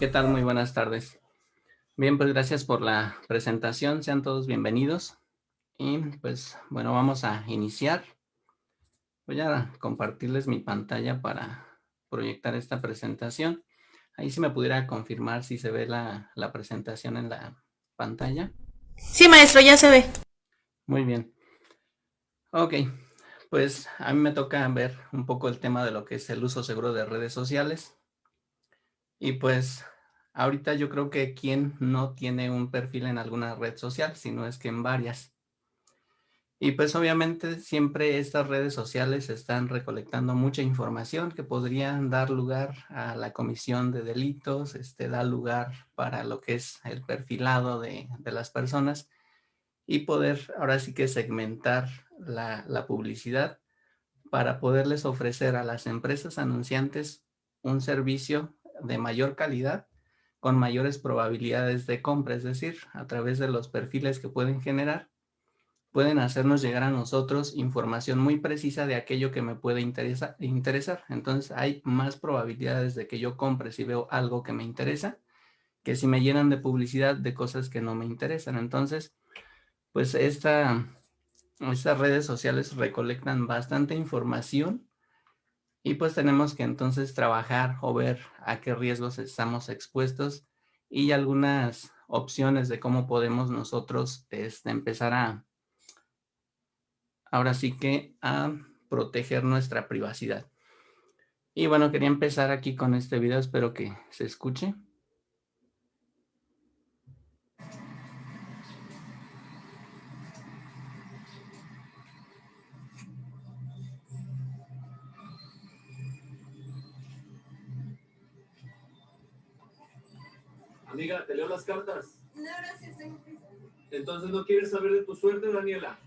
¿Qué tal? Muy buenas tardes. Bien, pues gracias por la presentación. Sean todos bienvenidos. Y pues, bueno, vamos a iniciar. Voy a compartirles mi pantalla para proyectar esta presentación. Ahí si me pudiera confirmar si se ve la, la presentación en la pantalla. Sí, maestro, ya se ve. Muy bien. Ok, pues a mí me toca ver un poco el tema de lo que es el uso seguro de redes sociales. Y pues ahorita yo creo que quien no tiene un perfil en alguna red social, sino es que en varias. Y pues obviamente siempre estas redes sociales están recolectando mucha información que podrían dar lugar a la comisión de delitos, este, da lugar para lo que es el perfilado de, las personas y poder ahora sí que segmentar la publicidad para poderles ofrecer a las empresas anunciantes un servicio de mayor calidad con mayores probabilidades de compra, es decir, a través de los perfiles que pueden generar, pueden hacernos llegar a nosotros información muy precisa de aquello que me puede interesa, interesar. Entonces hay más probabilidades de que yo compre si veo algo que me interesa, que si me llenan de publicidad de cosas que no me interesan. Entonces, pues esta, estas redes sociales recolectan bastante información y pues tenemos que entonces trabajar o ver a qué riesgos estamos expuestos y algunas opciones de cómo podemos nosotros este, empezar a, ahora sí que a proteger nuestra privacidad. Y bueno, quería empezar aquí con este video, espero que se escuche. Amiga, ¿te leo las cartas? No, gracias, tengo prisa. Entonces no quieres saber de tu suerte, Daniela.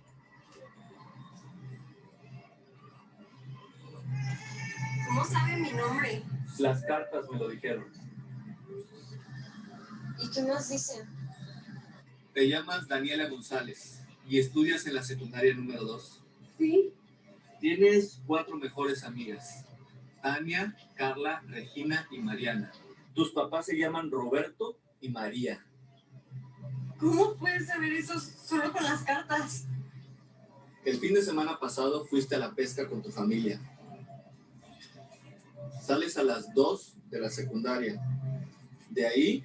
¿Cómo sabe mi nombre? Las cartas me lo dijeron. ¿Y qué nos dicen? Te llamas Daniela González y estudias en la secundaria número 2. Sí. Tienes cuatro mejores amigas. Tania, Carla, Regina y Mariana. Tus papás se llaman Roberto y María. ¿Cómo puedes saber eso solo con las cartas? El fin de semana pasado fuiste a la pesca con tu familia. Sales a las 2 de la secundaria. De ahí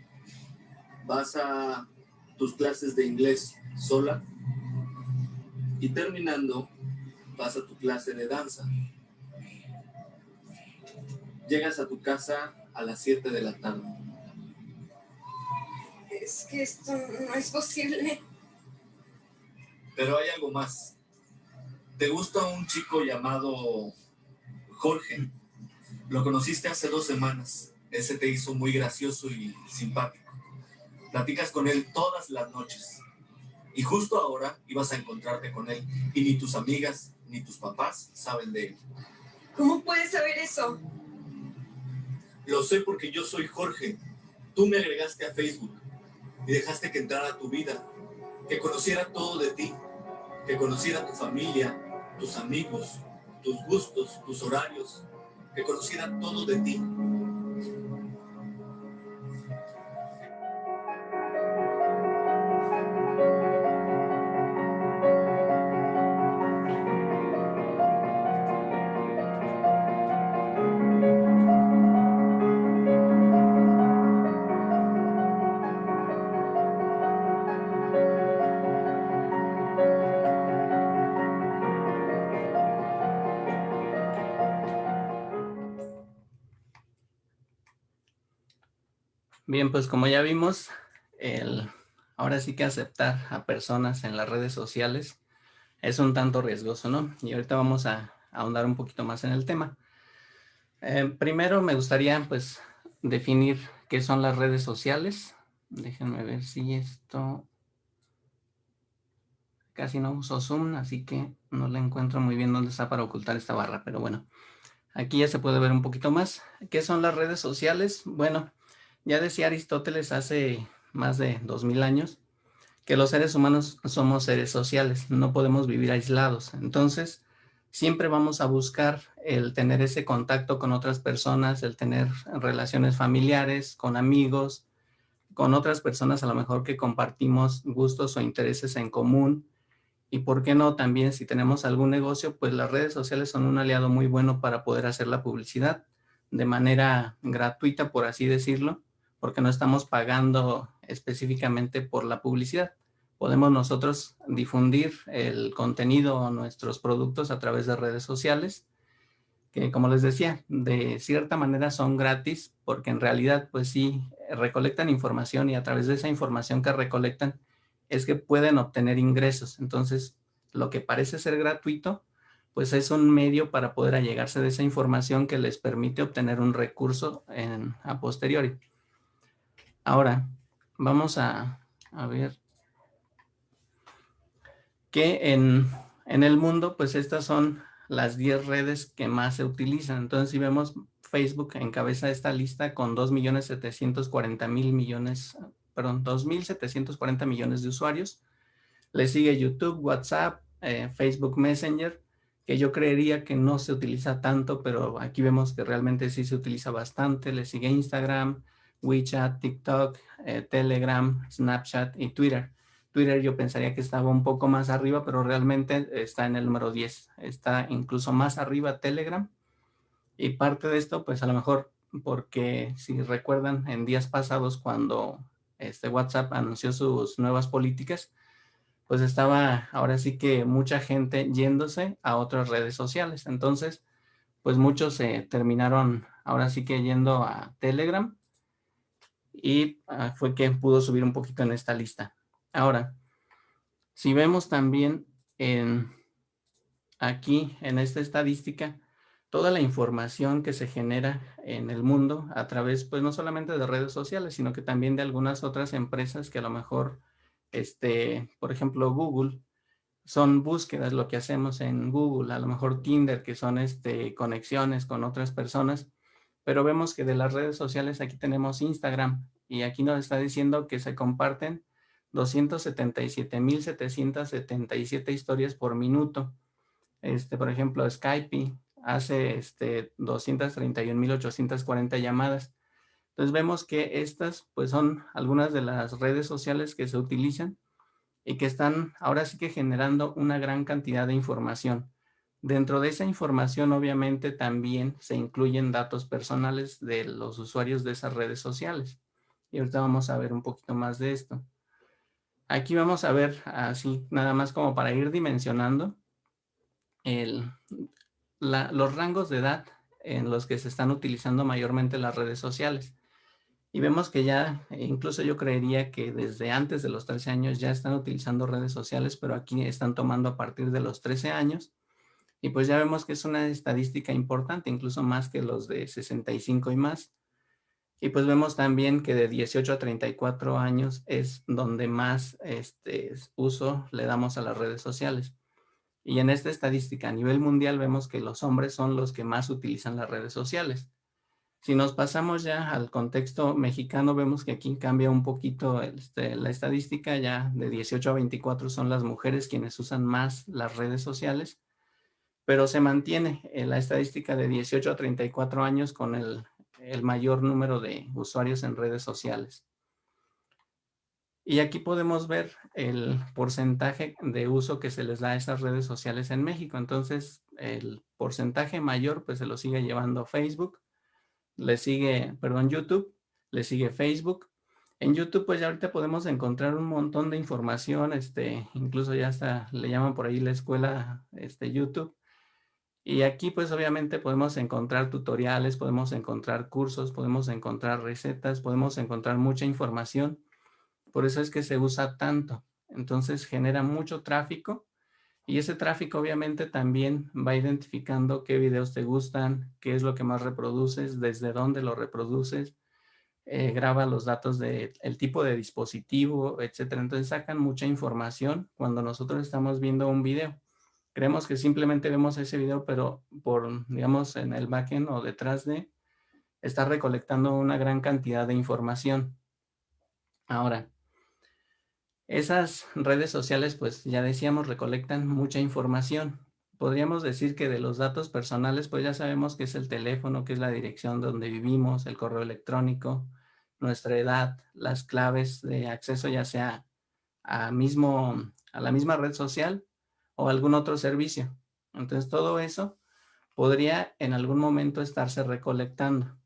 vas a tus clases de inglés sola y terminando vas a tu clase de danza. Llegas a tu casa a las 7 de la tarde. Es que esto no es posible. Pero hay algo más. ¿Te gusta un chico llamado Jorge? Lo conociste hace dos semanas. Ese te hizo muy gracioso y simpático. Platicas con él todas las noches. Y justo ahora ibas a encontrarte con él. Y ni tus amigas ni tus papás saben de él. ¿Cómo puedes saber eso? Lo sé porque yo soy Jorge. Tú me agregaste a Facebook y dejaste que entrara tu vida, que conociera todo de ti, que conociera tu familia, tus amigos, tus gustos, tus horarios, que conociera todo de ti. Bien, pues como ya vimos, el, ahora sí que aceptar a personas en las redes sociales es un tanto riesgoso, ¿no? Y ahorita vamos a, ahondar un poquito más en el tema. Eh, primero me gustaría pues definir qué son las redes sociales. Déjenme ver si esto... Casi no uso Zoom, así que no le encuentro muy bien dónde está para ocultar esta barra, pero bueno. Aquí ya se puede ver un poquito más. ¿Qué son las redes sociales? Bueno, ya decía Aristóteles hace más de dos mil años que los seres humanos somos seres sociales, no podemos vivir aislados. Entonces, siempre vamos a buscar el tener ese contacto con otras personas, el tener relaciones familiares, con amigos, con otras personas a lo mejor que compartimos gustos o intereses en común. Y por qué no también si tenemos algún negocio, pues las redes sociales son un aliado muy bueno para poder hacer la publicidad de manera gratuita, por así decirlo, porque no estamos pagando específicamente por la publicidad podemos nosotros difundir el contenido o nuestros productos a través de redes sociales, que como les decía, de cierta manera son gratis, porque en realidad pues sí, recolectan información y a través de esa información que recolectan es que pueden obtener ingresos. Entonces, lo que parece ser gratuito, pues es un medio para poder allegarse de esa información que les permite obtener un recurso en, a posteriori. Ahora, vamos a, ver que en, el mundo, pues estas son las 10 redes que más se utilizan. Entonces, si vemos Facebook encabeza esta lista con 2.740.000 millones, perdón, 2.740 millones de usuarios. Le sigue YouTube, WhatsApp, eh, Facebook Messenger, que yo creería que no se utiliza tanto, pero aquí vemos que realmente sí se utiliza bastante. Le sigue Instagram, WeChat, TikTok, eh, Telegram, Snapchat y Twitter. Twitter yo pensaría que estaba un poco más arriba, pero realmente está en el número 10. Está incluso más arriba Telegram. Y parte de esto, pues a lo mejor porque si recuerdan en días pasados cuando este WhatsApp anunció sus nuevas políticas, pues estaba ahora sí que mucha gente yéndose a otras redes sociales. Entonces, pues muchos se terminaron ahora sí que yendo a Telegram y ah, fue que pudo subir un poquito en esta lista. Ahora, si vemos también en, aquí en esta estadística, toda la información que se genera en el mundo a través, pues no solamente de redes sociales, sino que también de algunas otras empresas que a lo mejor, este, por ejemplo, Google, son búsquedas lo que hacemos en Google, a lo mejor Tinder, que son este, conexiones con otras personas, pero vemos que de las redes sociales aquí tenemos Instagram y aquí nos está diciendo que se comparten 277.777 historias por minuto. Este, por ejemplo, Skype hace este, 231.840 llamadas. Entonces vemos que estas pues son algunas de las redes sociales que se utilizan y que están ahora sí que generando una gran cantidad de información. Dentro de esa información obviamente también se incluyen datos personales de los usuarios de esas redes sociales. Y ahorita vamos a ver un poquito más de esto. Aquí vamos a ver así, nada más como para ir dimensionando los rangos de edad en los que se están utilizando mayormente las redes sociales. Y vemos que ya, incluso yo creería que desde antes de los 13 años ya están utilizando redes sociales, pero aquí están tomando a partir de los 13 años. Y pues ya vemos que es una estadística importante, incluso más que los de 65 y más. Y pues vemos también que de 18 a 34 años es donde más este, uso le damos a las redes sociales. Y en esta estadística a nivel mundial vemos que los hombres son los que más utilizan las redes sociales. Si nos pasamos ya al contexto mexicano, vemos que aquí cambia un poquito este, la estadística, ya de 18 a 24 son las mujeres quienes usan más las redes sociales, pero se mantiene la estadística de 18 a 34 años con el el mayor número de usuarios en redes sociales. Y aquí podemos ver el porcentaje de uso que se les da a esas redes sociales en México. Entonces, el porcentaje mayor pues se lo sigue llevando Facebook, le sigue, perdón, YouTube, le sigue Facebook. En YouTube pues ya ahorita podemos encontrar un montón de información, este, incluso ya hasta le llaman por ahí la escuela este, YouTube, y aquí pues obviamente podemos encontrar tutoriales, podemos encontrar cursos, podemos encontrar recetas, podemos encontrar mucha información. Por eso es que se usa tanto. Entonces genera mucho tráfico y ese tráfico obviamente también va identificando qué videos te gustan, qué es lo que más reproduces, desde dónde lo reproduces, eh, graba los datos del tipo de dispositivo, etcétera. Entonces sacan mucha información cuando nosotros estamos viendo un video. Creemos que simplemente vemos ese video, pero por, digamos, en el backend o detrás de, está recolectando una gran cantidad de información. Ahora, esas redes sociales, pues ya decíamos, recolectan mucha información, podríamos decir que de los datos personales, pues ya sabemos que es el teléfono, que es la dirección donde vivimos, el correo electrónico, nuestra edad, las claves de acceso ya sea a, mismo, a la misma red social o algún otro servicio. Entonces todo eso podría en algún momento estarse recolectando.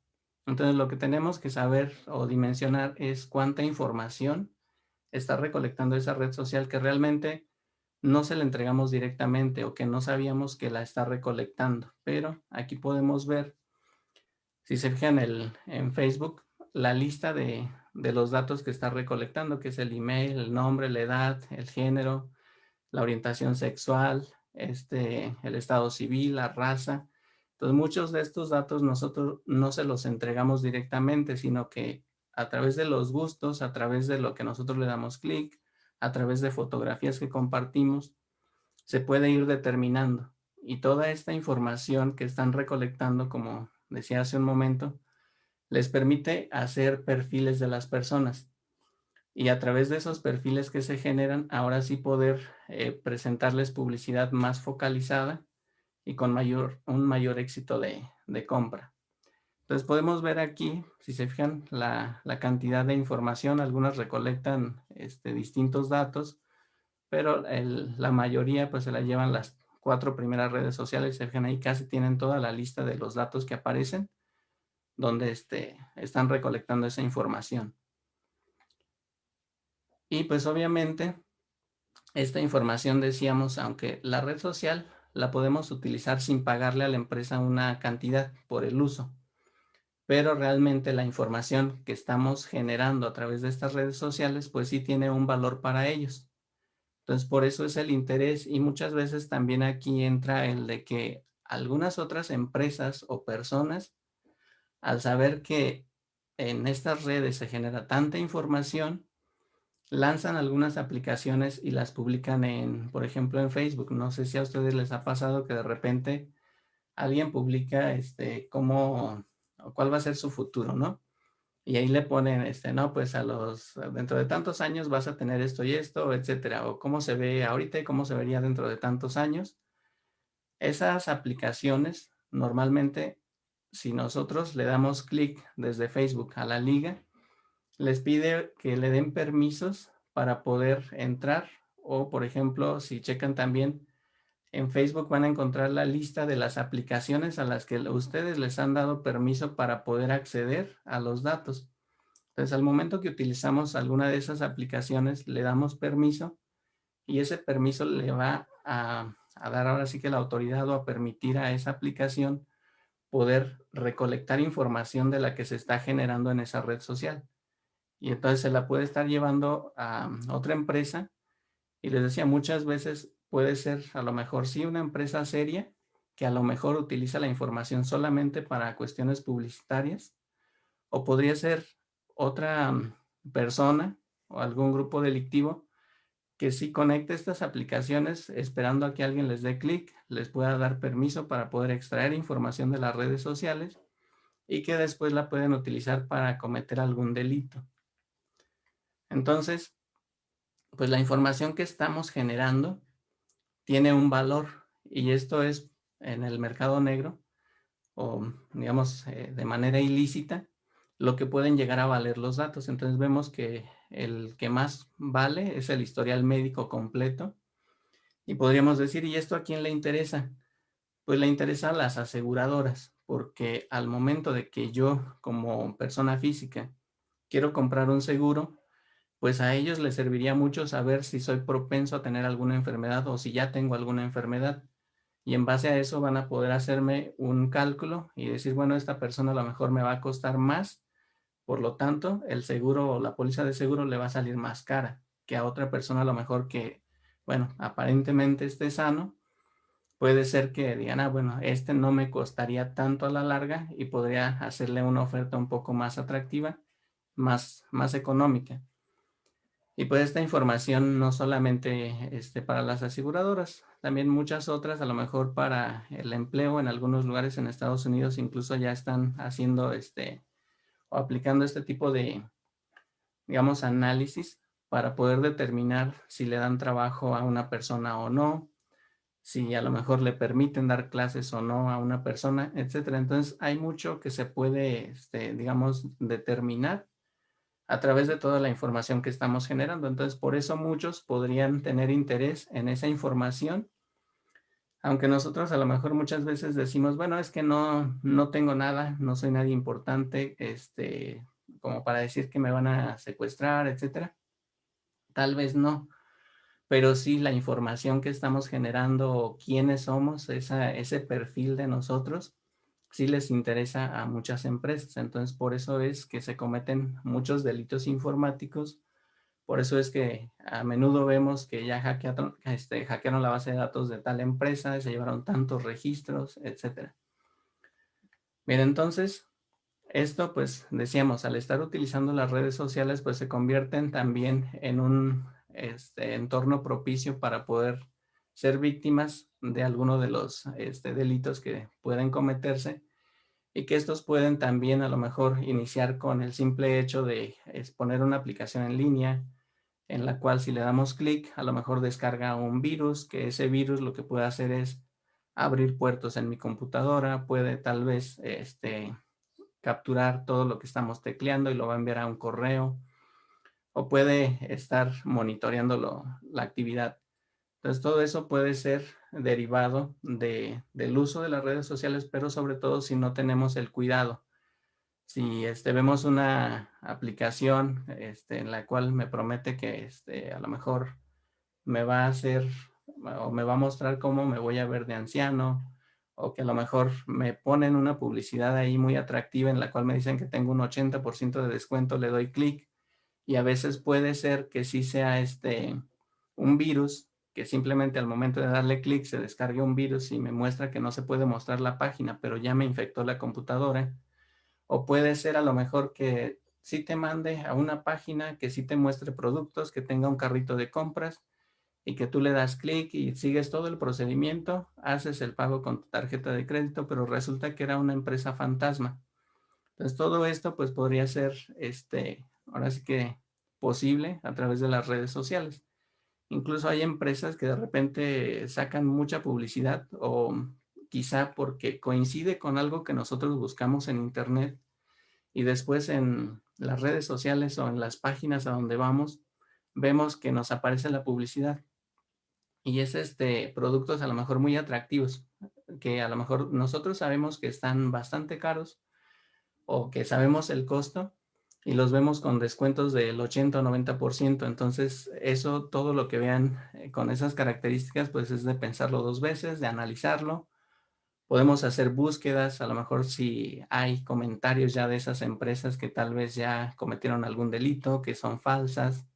Entonces lo que tenemos que saber o dimensionar es cuánta información está recolectando esa red social que realmente no se la entregamos directamente o que no sabíamos que la está recolectando. Pero aquí podemos ver, si se fijan el, en Facebook, la lista de, de los datos que está recolectando, que es el email, el nombre, la edad, el género, la orientación sexual, este, el estado civil, la raza. Entonces muchos de estos datos nosotros no se los entregamos directamente, sino que a través de los gustos, a través de lo que nosotros le damos clic, a través de fotografías que compartimos, se puede ir determinando. Y toda esta información que están recolectando, como decía hace un momento, les permite hacer perfiles de las personas. Y a través de esos perfiles que se generan, ahora sí poder eh, presentarles publicidad más focalizada y con mayor, un mayor éxito de, de compra. Entonces podemos ver aquí, si se fijan, la, la cantidad de información. Algunas recolectan este, distintos datos, pero el, la mayoría pues se la llevan las cuatro primeras redes sociales. Se fijan ahí casi tienen toda la lista de los datos que aparecen, donde este, están recolectando esa información. Y pues obviamente esta información decíamos, aunque la red social la podemos utilizar sin pagarle a la empresa una cantidad por el uso pero realmente la información que estamos generando a través de estas redes sociales, pues sí tiene un valor para ellos. Entonces, por eso es el interés y muchas veces también aquí entra el de que algunas otras empresas o personas, al saber que en estas redes se genera tanta información, lanzan algunas aplicaciones y las publican en, por ejemplo, en Facebook. No sé si a ustedes les ha pasado que de repente alguien publica este, cómo cuál va a ser su futuro, ¿no? Y ahí le ponen, este, no, pues a los, dentro de tantos años vas a tener esto y esto, etcétera, o cómo se ve ahorita y cómo se vería dentro de tantos años. Esas aplicaciones, normalmente, si nosotros le damos clic desde Facebook a la liga, les pide que le den permisos para poder entrar, o por ejemplo, si checan también, en Facebook van a encontrar la lista de las aplicaciones a las que ustedes les han dado permiso para poder acceder a los datos. Entonces, al momento que utilizamos alguna de esas aplicaciones, le damos permiso y ese permiso le va a, a dar ahora sí que la autoridad o a permitir a esa aplicación poder recolectar información de la que se está generando en esa red social. Y entonces se la puede estar llevando a otra empresa. Y les decía, muchas veces puede ser a lo mejor sí una empresa seria que a lo mejor utiliza la información solamente para cuestiones publicitarias o podría ser otra mm, persona o algún grupo delictivo que sí conecte estas aplicaciones esperando a que alguien les dé clic, les pueda dar permiso para poder extraer información de las redes sociales y que después la pueden utilizar para cometer algún delito. Entonces, pues la información que estamos generando tiene un valor y esto es en el mercado negro o digamos eh, de manera ilícita lo que pueden llegar a valer los datos. Entonces vemos que el que más vale es el historial médico completo y podríamos decir, ¿y esto a quién le interesa? Pues le interesa a las aseguradoras porque al momento de que yo como persona física quiero comprar un seguro, pues a ellos les serviría mucho saber si soy propenso a tener alguna enfermedad o si ya tengo alguna enfermedad. Y en base a eso van a poder hacerme un cálculo y decir, bueno, esta persona a lo mejor me va a costar más, por lo tanto, el seguro o la póliza de seguro le va a salir más cara que a otra persona a lo mejor que, bueno, aparentemente esté sano. Puede ser que digan, ah, bueno, este no me costaría tanto a la larga y podría hacerle una oferta un poco más atractiva, más, más económica. Y pues esta información no solamente este, para las aseguradoras, también muchas otras, a lo mejor para el empleo en algunos lugares en Estados Unidos incluso ya están haciendo este o aplicando este tipo de, digamos, análisis para poder determinar si le dan trabajo a una persona o no. si a lo mejor le permiten dar clases o no a una persona, etcétera. Entonces hay mucho que se puede, este, digamos, determinar a través de toda la información que estamos generando. Entonces, por eso muchos podrían tener interés en esa información, aunque nosotros a lo mejor muchas veces decimos, bueno, es que no, no tengo nada, no soy nadie importante, este, como para decir que me van a secuestrar, etcétera. Tal vez no, pero sí la información que estamos generando, quiénes somos, esa, ese perfil de nosotros, sí les interesa a muchas empresas. Entonces, por eso es que se cometen muchos delitos informáticos. Por eso es que a menudo vemos que ya hackearon, este, hackearon la base de datos de tal empresa, se llevaron tantos registros, etcétera. Bien, entonces, esto pues decíamos, al estar utilizando las redes sociales, pues se convierten también en un este, entorno propicio para poder ser víctimas de alguno de los este, delitos que pueden cometerse y que estos pueden también a lo mejor iniciar con el simple hecho de exponer una aplicación en línea en la cual si le damos clic a lo mejor descarga un virus que ese virus lo que puede hacer es abrir puertos en mi computadora, puede tal vez este, capturar todo lo que estamos tecleando y lo va a enviar a un correo o puede estar monitoreando la actividad entonces, todo eso puede ser derivado de, del uso de las redes sociales, pero sobre todo si no tenemos el cuidado. Si este, vemos una aplicación este, en la cual me promete que este, a lo mejor me va a hacer o me va a mostrar cómo me voy a ver de anciano, o que a lo mejor me ponen una publicidad ahí muy atractiva en la cual me dicen que tengo un 80% de descuento, le doy clic y a veces puede ser que sí sea este un virus que simplemente al momento de darle clic se descargue un virus y me muestra que no se puede mostrar la página, pero ya me infectó la computadora. O puede ser a lo mejor que sí te mande a una página que sí te muestre productos, que tenga un carrito de compras y que tú le das clic y sigues todo el procedimiento, haces el pago con tu tarjeta de crédito, pero resulta que era una empresa fantasma. Entonces todo esto pues podría ser, este, ahora sí que posible a través de las redes sociales. Incluso hay empresas que de repente sacan mucha publicidad o quizá porque coincide con algo que nosotros buscamos en internet y después en las redes sociales o en las páginas a donde vamos, vemos que nos aparece la publicidad. Y es este, productos a lo mejor muy atractivos, que a lo mejor nosotros sabemos que están bastante caros o que sabemos el costo, y los vemos con descuentos del 80 o 90%. Entonces, eso, todo lo que vean eh, con esas características, pues es de pensarlo dos veces, de analizarlo. Podemos hacer búsquedas, a lo mejor si hay comentarios ya de esas empresas que tal vez ya cometieron algún delito, que son falsas,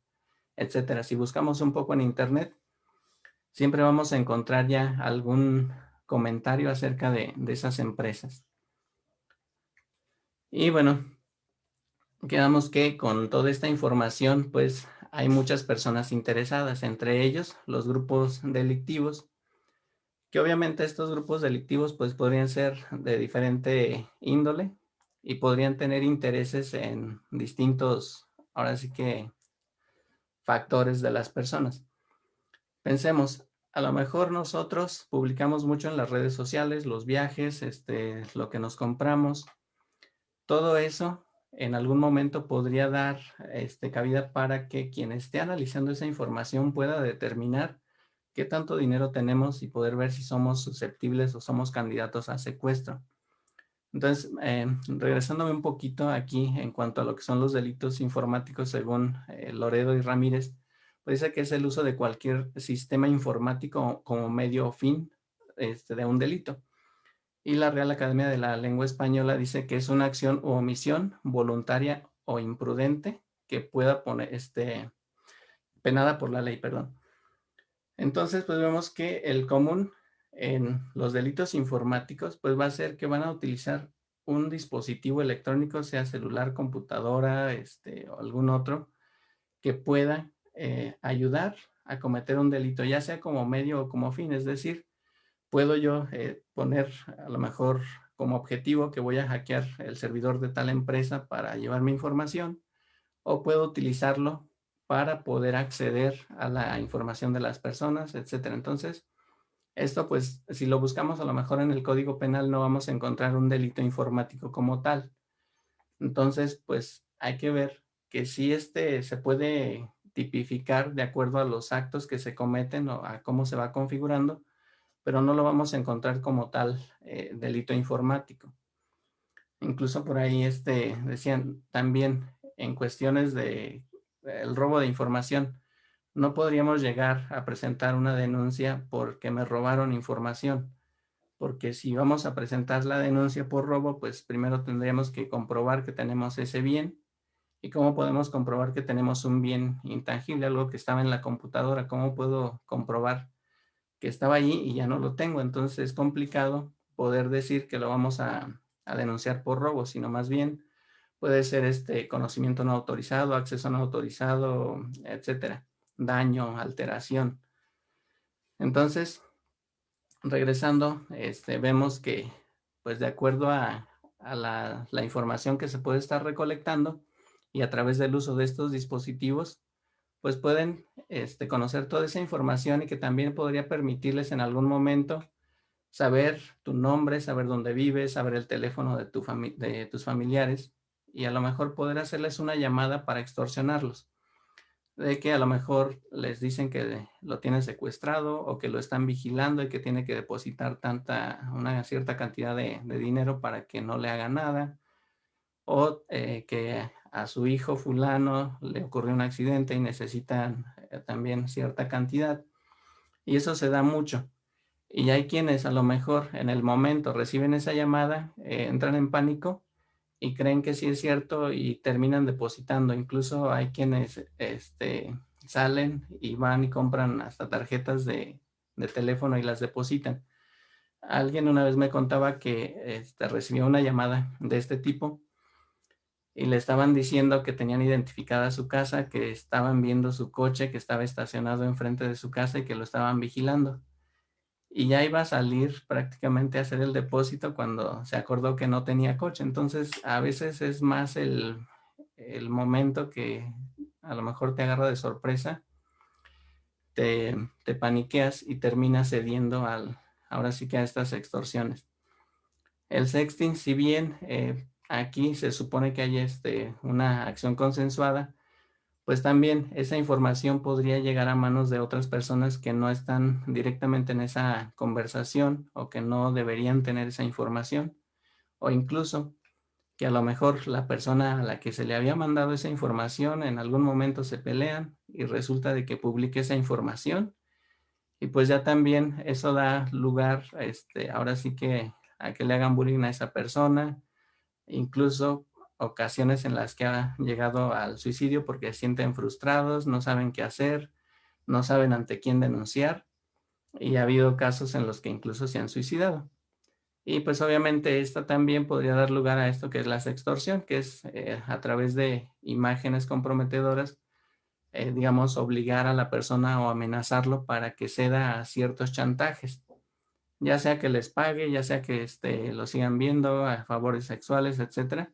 etcétera. Si buscamos un poco en internet, siempre vamos a encontrar ya algún comentario acerca de, de esas empresas. Y bueno, quedamos que con toda esta información, pues hay muchas personas interesadas, entre ellos los grupos delictivos, que obviamente estos grupos delictivos pues podrían ser de diferente índole y podrían tener intereses en distintos, ahora sí que, factores de las personas. Pensemos, a lo mejor nosotros publicamos mucho en las redes sociales, los viajes, este, lo que nos compramos, todo eso en algún momento podría dar este, cabida para que quien esté analizando esa información pueda determinar qué tanto dinero tenemos y poder ver si somos susceptibles o somos candidatos a secuestro. Entonces, eh, regresándome un poquito aquí en cuanto a lo que son los delitos informáticos según eh, Loredo y Ramírez, pues dice que es el uso de cualquier sistema informático como medio o fin este, de un delito y la Real Academia de la Lengua Española dice que es una acción o omisión voluntaria o imprudente que pueda poner, este, penada por la ley, perdón. Entonces, pues vemos que el común en los delitos informáticos, pues va a ser que van a utilizar un dispositivo electrónico, sea celular, computadora, este, o algún otro, que pueda eh, ayudar a cometer un delito, ya sea como medio o como fin, es decir, puedo yo eh, poner a lo mejor como objetivo que voy a hackear el servidor de tal empresa para llevar mi información o puedo utilizarlo para poder acceder a la información de las personas, etcétera. Entonces, Esto pues si lo buscamos a lo mejor en el código penal no vamos a encontrar un delito informático como tal. Entonces pues hay que ver que si este se puede tipificar de acuerdo a los actos que se cometen o a cómo se va configurando, pero no lo vamos a encontrar como tal eh, delito informático. Incluso por ahí este, decían también en cuestiones de el robo de información, no podríamos llegar a presentar una denuncia porque me robaron información, porque si vamos a presentar la denuncia por robo, pues primero tendríamos que comprobar que tenemos ese bien y cómo podemos comprobar que tenemos un bien intangible, algo que estaba en la computadora, cómo puedo comprobar que estaba allí y ya no lo tengo, entonces es complicado poder decir que lo vamos a, a denunciar por robo, sino más bien puede ser este conocimiento no autorizado, acceso no autorizado, etcétera daño, alteración. Entonces, regresando, este, vemos que, pues de acuerdo a, la, información que se puede estar recolectando y a través del uso de estos dispositivos, pues pueden este, conocer toda esa información y que también podría permitirles en algún momento saber tu nombre, saber dónde vives, saber el teléfono de, tu de tus familiares y a lo mejor poder hacerles una llamada para extorsionarlos. De que a lo mejor les dicen que lo tienen secuestrado o que lo están vigilando y que tiene que depositar tanta, una cierta cantidad de, dinero para que no le haga nada, o eh, que a su hijo fulano le ocurrió un accidente y necesitan eh, también cierta cantidad. Y eso se da mucho. Y hay quienes a lo mejor en el momento reciben esa llamada, eh, entran en pánico y creen que sí es cierto y terminan depositando. Incluso hay quienes este, salen y van y compran hasta tarjetas de, teléfono y las depositan. Alguien una vez me contaba que este, recibió una llamada de este tipo y le estaban diciendo que tenían identificada su casa, que estaban viendo su coche que estaba estacionado enfrente de su casa y que lo estaban vigilando y ya iba a salir prácticamente a hacer el depósito cuando se acordó que no tenía coche. Entonces, a veces es más el, momento que a lo mejor te agarra de sorpresa, te, paniqueas y terminas cediendo al, ahora sí que a estas extorsiones. El sexting, si bien eh, aquí se supone que hay este, una acción consensuada, pues también esa información podría llegar a manos de otras personas que no están directamente en esa conversación o que no deberían tener esa información. O incluso que a lo mejor la persona a la que se le había mandado esa información en algún momento se pelean y resulta de que publique esa información. Y pues ya también eso da lugar este, ahora sí que a que le hagan bullying a esa persona, incluso ocasiones en las que ha llegado al suicidio porque se sienten frustrados, no saben qué hacer, no saben ante quién denunciar y ha habido casos en los que incluso se han suicidado. Y pues obviamente esto también podría dar lugar a esto que es la sextorsión, que es eh, a través de imágenes comprometedoras, eh, digamos, obligar a la persona o amenazarlo para que ceda a ciertos chantajes, ya sea que les pague, ya sea que este, lo sigan viendo a favores sexuales, etcétera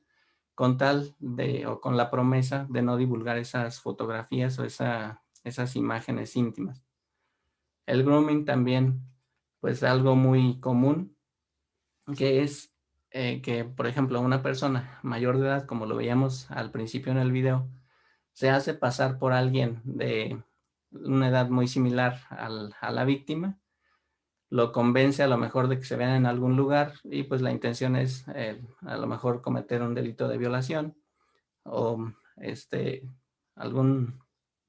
con tal de, o con la promesa de no divulgar esas fotografías o esas imágenes íntimas. El grooming también, pues algo muy común, que es eh, que, por ejemplo, una persona mayor de edad, como lo veíamos al principio en el video, se hace pasar por alguien de una edad muy similar a la víctima lo convence a lo mejor de que se vean en algún lugar y pues la intención es eh, a lo mejor cometer un delito de violación o este algún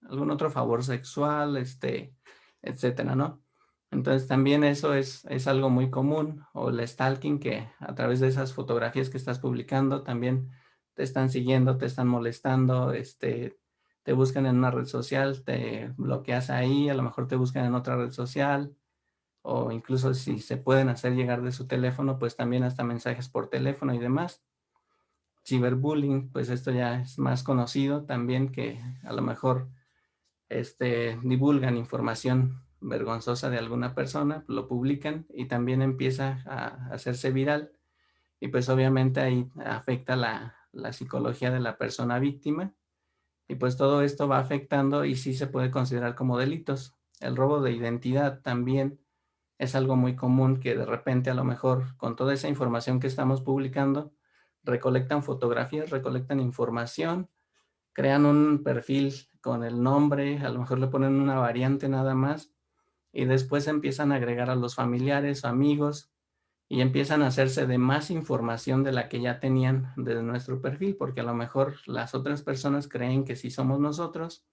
algún otro favor sexual, este, etcétera, ¿no? Entonces también eso es, es algo muy común o el stalking que a través de esas fotografías que estás publicando también te están siguiendo, te están molestando, este, te buscan en una red social, te bloqueas ahí, a lo mejor te buscan en otra red social, o incluso si se pueden hacer llegar de su teléfono, pues también hasta mensajes por teléfono y demás. Ciberbullying, pues esto ya es más conocido también que a lo mejor este, divulgan información vergonzosa de alguna persona, lo publican y también empieza a hacerse viral y pues obviamente ahí afecta la, la psicología de la persona víctima y pues todo esto va afectando y sí se puede considerar como delitos. El robo de identidad también es algo muy común que de repente a lo mejor con toda esa información que estamos publicando, recolectan fotografías, recolectan información, crean un perfil con el nombre, a lo mejor le ponen una variante nada más y después empiezan a agregar a los familiares amigos y empiezan a hacerse de más información de la que ya tenían de nuestro perfil, porque a lo mejor las otras personas creen que si somos nosotros,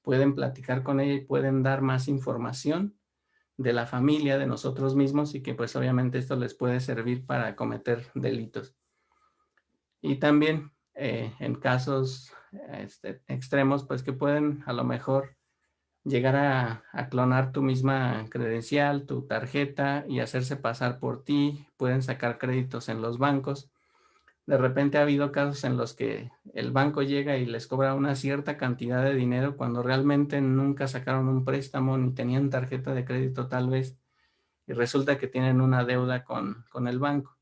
pueden platicar con ella y pueden dar más información de la familia, de nosotros mismos y que pues obviamente esto les puede servir para cometer delitos. Y también eh, en casos este, extremos, pues que pueden a lo mejor llegar a, clonar tu misma credencial, tu tarjeta y hacerse pasar por ti, pueden sacar créditos en los bancos. De repente ha habido casos en los que el banco llega y les cobra una cierta cantidad de dinero cuando realmente nunca sacaron un préstamo ni tenían tarjeta de crédito tal vez y resulta que tienen una deuda con, con el banco.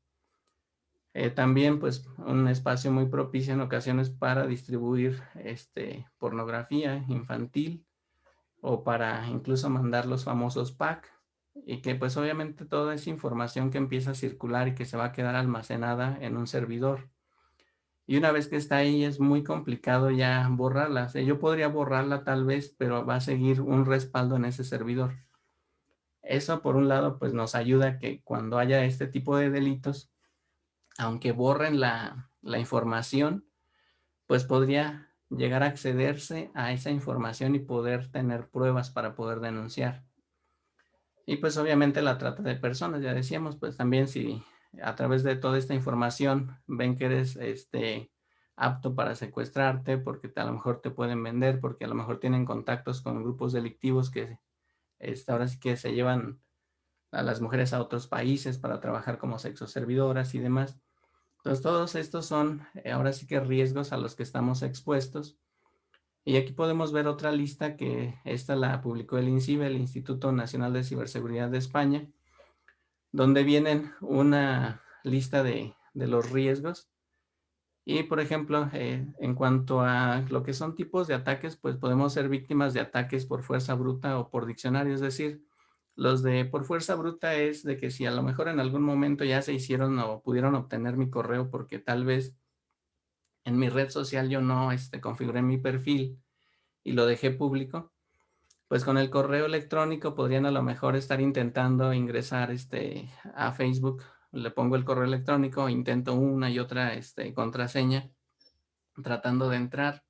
Eh, también pues un espacio muy propicio en ocasiones para distribuir este, pornografía infantil o para incluso mandar los famosos pack y que pues obviamente toda esa información que empieza a circular y que se va a quedar almacenada en un servidor. Y una vez que está ahí es muy complicado ya borrarla. yo podría borrarla tal vez, pero va a seguir un respaldo en ese servidor. Eso por un lado pues nos ayuda que cuando haya este tipo de delitos, aunque borren la, la información, pues podría llegar a accederse a esa información y poder tener pruebas para poder denunciar. Y pues obviamente la trata de personas, ya decíamos, pues también si a través de toda esta información ven que eres este, apto para secuestrarte, porque a lo mejor te pueden vender, porque a lo mejor tienen contactos con grupos delictivos que este, ahora sí que se llevan a las mujeres a otros países para trabajar como sexoservidoras y demás. Entonces, todos estos son eh, ahora sí que riesgos a los que estamos expuestos. Y aquí podemos ver otra lista que esta la publicó el INCIBE, el Instituto Nacional de Ciberseguridad de España, donde vienen una lista de, los riesgos. Y, por ejemplo, eh, en cuanto a lo que son tipos de ataques, pues podemos ser víctimas de ataques por fuerza bruta o por diccionario, es decir, los de por fuerza bruta es de que si a lo mejor en algún momento ya se hicieron o pudieron obtener mi correo porque tal vez en mi red social yo no este, configuré mi perfil y lo dejé público, pues con el correo electrónico podrían a lo mejor estar intentando ingresar este, a Facebook, le pongo el correo electrónico, intento una y otra este, contraseña tratando de entrar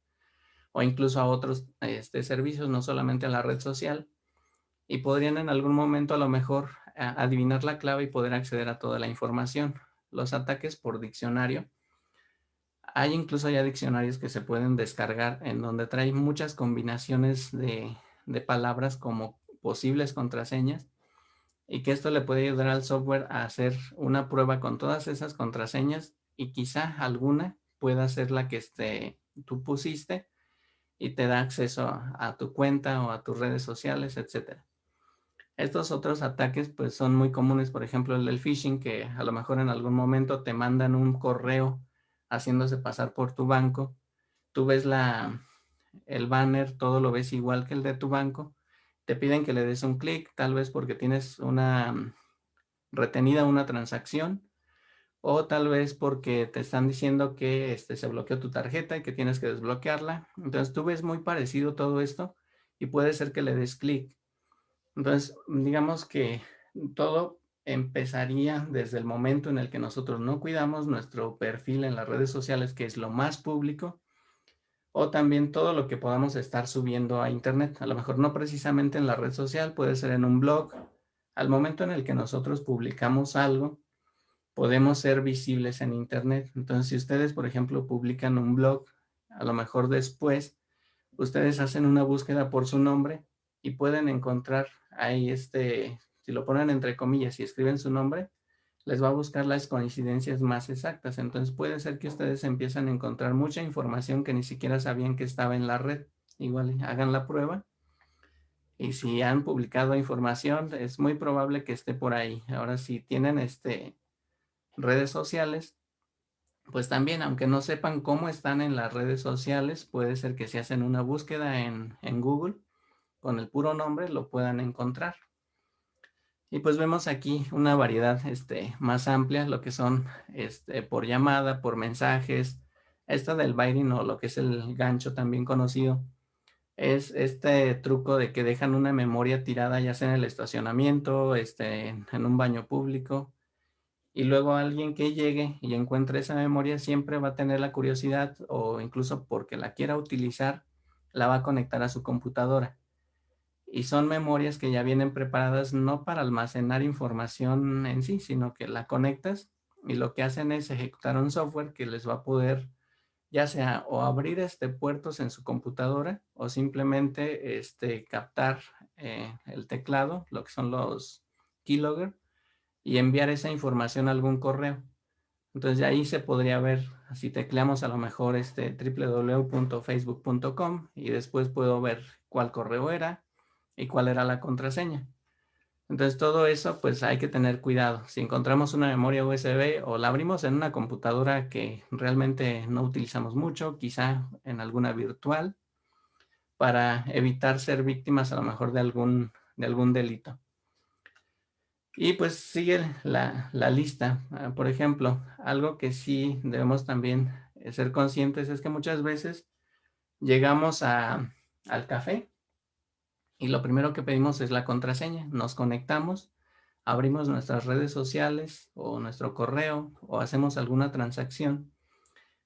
o incluso a otros este, servicios, no solamente a la red social y podrían en algún momento a lo mejor adivinar la clave y poder acceder a toda la información. Los ataques por diccionario. Hay incluso ya diccionarios que se pueden descargar en donde trae muchas combinaciones de, de palabras como posibles contraseñas y que esto le puede ayudar al software a hacer una prueba con todas esas contraseñas y quizá alguna pueda ser la que este, tú pusiste y te da acceso a tu cuenta o a tus redes sociales, etcétera. Estos otros ataques pues son muy comunes, por ejemplo el del phishing, que a lo mejor en algún momento te mandan un correo haciéndose pasar por tu banco. Tú ves la, el banner, todo lo ves igual que el de tu banco. Te piden que le des un clic, tal vez porque tienes una retenida una transacción o tal vez porque te están diciendo que este, se bloqueó tu tarjeta y que tienes que desbloquearla. Entonces tú ves muy parecido todo esto y puede ser que le des clic. Entonces, digamos que todo empezaría desde el momento en el que nosotros no cuidamos nuestro perfil en las redes sociales, que es lo más público, o también todo lo que podamos estar subiendo a internet. A lo mejor no precisamente en la red social, puede ser en un blog. Al momento en el que nosotros publicamos algo, podemos ser visibles en internet. Entonces, si ustedes, por ejemplo, publican un blog, a lo mejor después, ustedes hacen una búsqueda por su nombre y pueden encontrar ahí este, si lo ponen entre comillas y escriben su nombre, les va a buscar las coincidencias más exactas. Entonces puede ser que ustedes empiezan a encontrar mucha información que ni siquiera sabían que estaba en la red. Igual hagan la prueba. Y si han publicado información, es muy probable que esté por ahí. Ahora, si tienen este, redes sociales, pues también, aunque no sepan cómo están en las redes sociales, puede ser que si hacen una búsqueda en, en Google, con el puro nombre lo puedan encontrar. Y pues vemos aquí una variedad este, más amplia, lo que son este, por llamada, por mensajes. Esta del Byring o lo que es el gancho también conocido, es este truco de que dejan una memoria tirada ya sea en el estacionamiento, este, en un baño público, y luego alguien que llegue y encuentre esa memoria siempre va a tener la curiosidad o incluso porque la quiera utilizar, la va a conectar a su computadora. Y son memorias que ya vienen preparadas no para almacenar información en sí, sino que la conectas y lo que hacen es ejecutar un software que les va a poder ya sea o abrir este puertos en su computadora o simplemente este, captar eh, el teclado, lo que son los keylogger, y enviar esa información a algún correo. Entonces ahí se podría ver, si tecleamos a lo mejor este www.facebook.com y después puedo ver cuál correo era y cuál era la contraseña. Entonces todo eso pues hay que tener cuidado. Si encontramos una memoria USB o la abrimos en una computadora que realmente no utilizamos mucho, quizá en alguna virtual, para evitar ser víctimas a lo mejor de algún, de algún delito. Y pues sigue la, lista. Ah, por ejemplo, algo que sí debemos también ser conscientes es que muchas veces llegamos al café y lo primero que pedimos es la contraseña. Nos conectamos, abrimos nuestras redes sociales o nuestro correo o hacemos alguna transacción.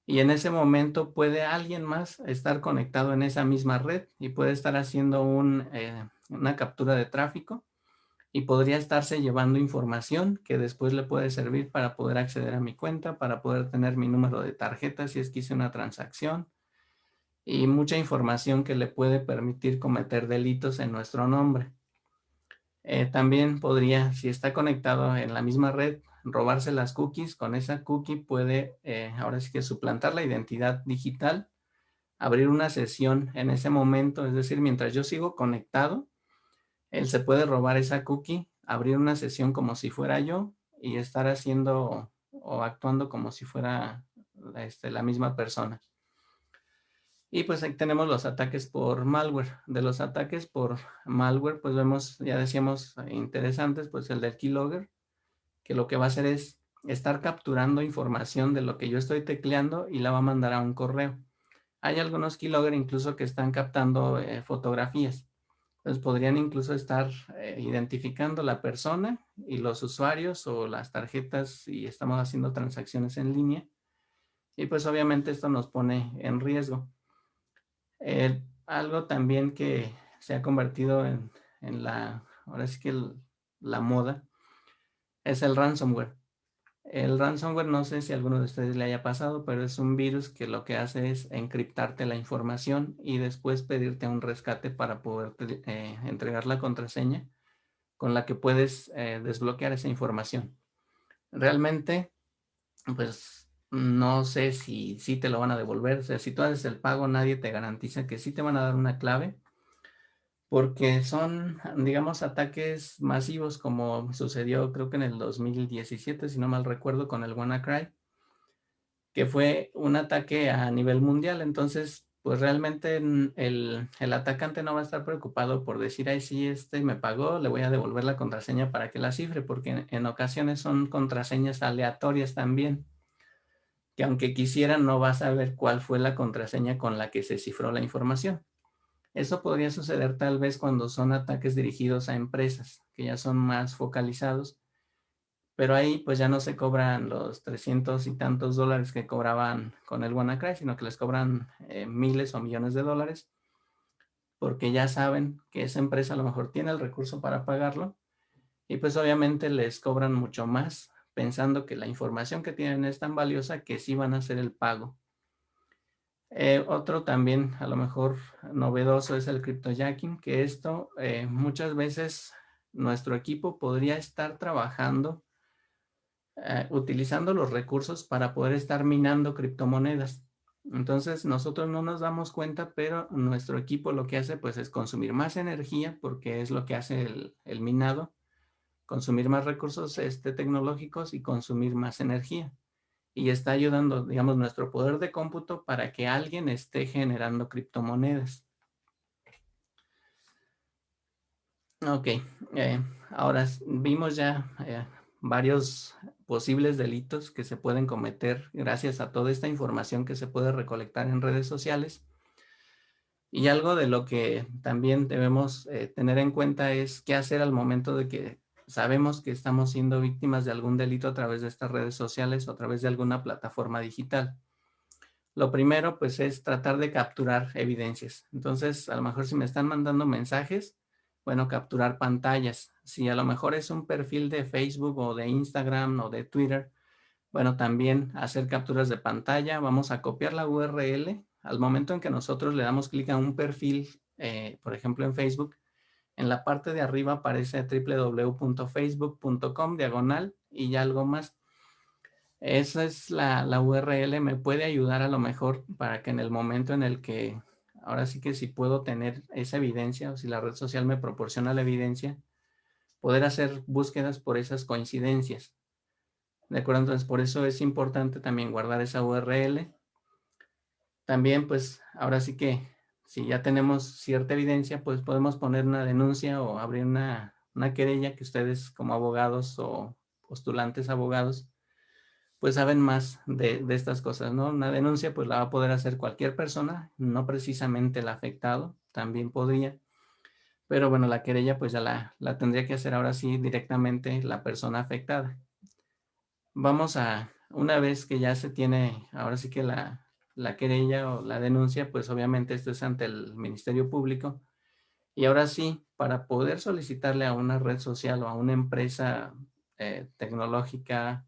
Y en ese momento puede alguien más estar conectado en esa misma red y puede estar haciendo eh, una captura de tráfico y podría estarse llevando información que después le puede servir para poder acceder a mi cuenta, para poder tener mi número de tarjeta si es que hice una transacción y mucha información que le puede permitir cometer delitos en nuestro nombre. Eh, también podría, si está conectado en la misma red, robarse las cookies. Con esa cookie puede, eh, ahora sí que suplantar la identidad digital, abrir una sesión en ese momento, es decir, mientras yo sigo conectado, él se puede robar esa cookie, abrir una sesión como si fuera yo y estar haciendo o actuando como si fuera este, la misma persona. Y pues ahí tenemos los ataques por malware. De los ataques por malware, pues vemos, ya decíamos, interesantes, pues el del keylogger, que lo que va a hacer es estar capturando información de lo que yo estoy tecleando y la va a mandar a un correo. Hay algunos keylogger incluso que están captando eh, fotografías. Entonces podrían incluso estar eh, identificando la persona y los usuarios o las tarjetas si estamos haciendo transacciones en línea. Y pues obviamente esto nos pone en riesgo. Algo también que se ha convertido en, la, ahora sí que la moda, es el ransomware. El ransomware, no sé si a alguno de ustedes le haya pasado, pero es un virus que lo que hace es encriptarte la información y después pedirte un rescate para poder eh, entregar la contraseña con la que puedes eh, desbloquear esa información. Realmente, pues no sé si, si te lo van a devolver. Si tú haces el pago, nadie te garantiza que sí te van a dar una clave porque son, digamos, ataques masivos como sucedió creo que en el 2017, si no mal recuerdo, con el WannaCry, que fue un ataque a nivel mundial. Entonces, pues realmente el, atacante no va a estar preocupado por decir, ay, sí, este me pagó, le voy a devolver la contraseña para que la cifre, porque en, en ocasiones son contraseñas aleatorias también, que aunque quisieran no va a saber cuál fue la contraseña con la que se cifró la información. Eso podría suceder tal vez cuando son ataques dirigidos a empresas, que ya son más focalizados, pero ahí pues ya no se cobran los 300 y tantos dólares que cobraban con el WannaCry, sino que les cobran eh, miles o millones de dólares, porque ya saben que esa empresa a lo mejor tiene el recurso para pagarlo, y pues obviamente les cobran mucho más, pensando que la información que tienen es tan valiosa que sí van a hacer el pago. Eh, otro también a lo mejor novedoso es el cryptojacking, que esto eh, muchas veces nuestro equipo podría estar trabajando eh, utilizando los recursos para poder estar minando criptomonedas. Entonces nosotros no nos damos cuenta, pero nuestro equipo lo que hace pues es consumir más energía porque es lo que hace el, el minado, consumir más recursos este, tecnológicos y consumir más energía y está ayudando, digamos, nuestro poder de cómputo para que alguien esté generando criptomonedas. Ok, eh, ahora vimos ya eh, varios posibles delitos que se pueden cometer gracias a toda esta información que se puede recolectar en redes sociales. Y algo de lo que también debemos eh, tener en cuenta es qué hacer al momento de que sabemos que estamos siendo víctimas de algún delito a través de estas redes sociales o a través de alguna plataforma digital. Lo primero, pues, es tratar de capturar evidencias. Entonces, a lo mejor si me están mandando mensajes, bueno, capturar pantallas. Si a lo mejor es un perfil de Facebook o de Instagram o de Twitter, bueno, también hacer capturas de pantalla. Vamos a copiar la URL. Al momento en que nosotros le damos clic a un perfil, eh, por ejemplo en Facebook, en la parte de arriba aparece www.facebook.com diagonal y ya algo más. Esa es la, la, URL, me puede ayudar a lo mejor para que en el momento en el que ahora sí que si puedo tener esa evidencia o si la red social me proporciona la evidencia, poder hacer búsquedas por esas coincidencias. ¿De acuerdo? Entonces, por eso es importante también guardar esa URL. También, pues, ahora sí que si ya tenemos cierta evidencia, pues podemos poner una denuncia o abrir una, una querella que ustedes como abogados o postulantes abogados pues saben más de, estas cosas, ¿no? Una denuncia pues la va a poder hacer cualquier persona, no precisamente el afectado, también podría. Pero bueno, la querella pues ya la, la tendría que hacer ahora sí directamente la persona afectada. Vamos a, una vez que ya se tiene, ahora sí que la, la querella o la denuncia, pues obviamente esto es ante el Ministerio Público. Y ahora sí, para poder solicitarle a una red social o a una empresa eh, tecnológica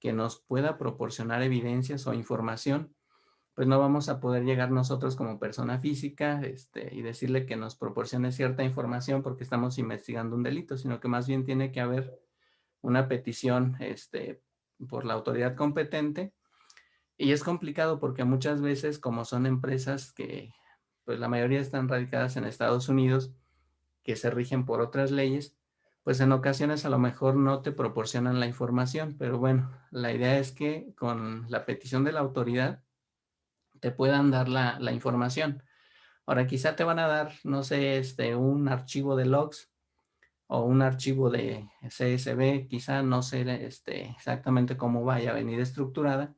que nos pueda proporcionar evidencias o información, pues no vamos a poder llegar nosotros como persona física este, y decirle que nos proporcione cierta información porque estamos investigando un delito, sino que más bien tiene que haber una petición este, por la autoridad competente. Y es complicado porque muchas veces, como son empresas que, pues la mayoría están radicadas en Estados Unidos, que se rigen por otras leyes, pues en ocasiones a lo mejor no te proporcionan la información, pero bueno, la idea es que con la petición de la autoridad te puedan dar la, información. Ahora quizá te van a dar, no sé, este, un archivo de logs o un archivo de CSV, quizá no sé este, exactamente cómo vaya a venir estructurada,